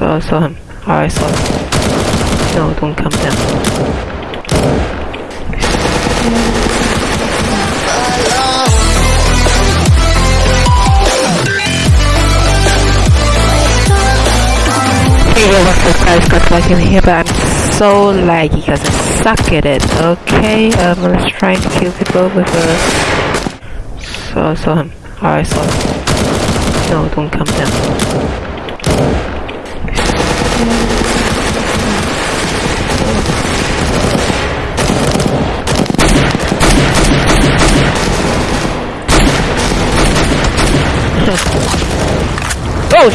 So I saw him. I saw him. No, don't come down. What's up guys, got back in here, but I'm so laggy because I suck at it, okay? Um, let's try and kill people with a... So I saw him. I saw him. No, don't come down. Oh,